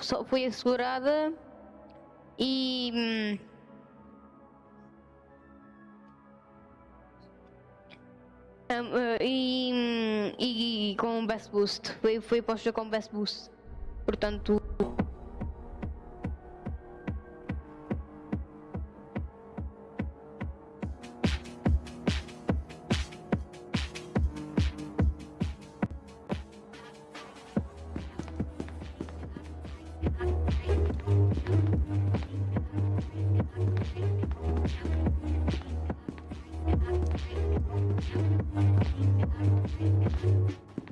só foi assegurada e. hum, hum, eh, e, hum, e, com Best Boost. Foi, foi posta com Best Boost. Portanto, Thank you.